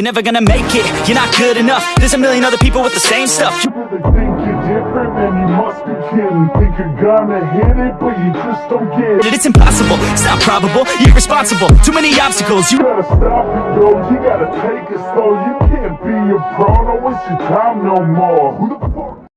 You're never gonna make it, you're not good enough. There's a million other people with the same stuff. You really think you're different, man, you must be kidding. Think you're gonna hit it, but you just don't get it. It's impossible, it's not probable, you're responsible. Too many obstacles, you gotta stop it, yo, you gotta take it slow. You can't be a pro, no waste your time no more.